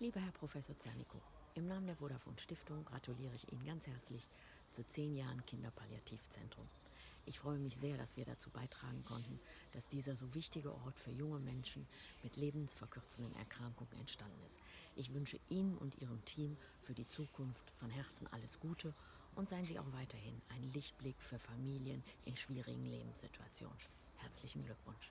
Lieber Herr Professor Zernico, im Namen der Vodafone Stiftung gratuliere ich Ihnen ganz herzlich zu zehn Jahren Kinderpalliativzentrum. Ich freue mich sehr, dass wir dazu beitragen konnten, dass dieser so wichtige Ort für junge Menschen mit lebensverkürzenden Erkrankungen entstanden ist. Ich wünsche Ihnen und Ihrem Team für die Zukunft von Herzen alles Gute und seien Sie auch weiterhin ein Lichtblick für Familien in schwierigen Lebenssituationen. Herzlichen Glückwunsch.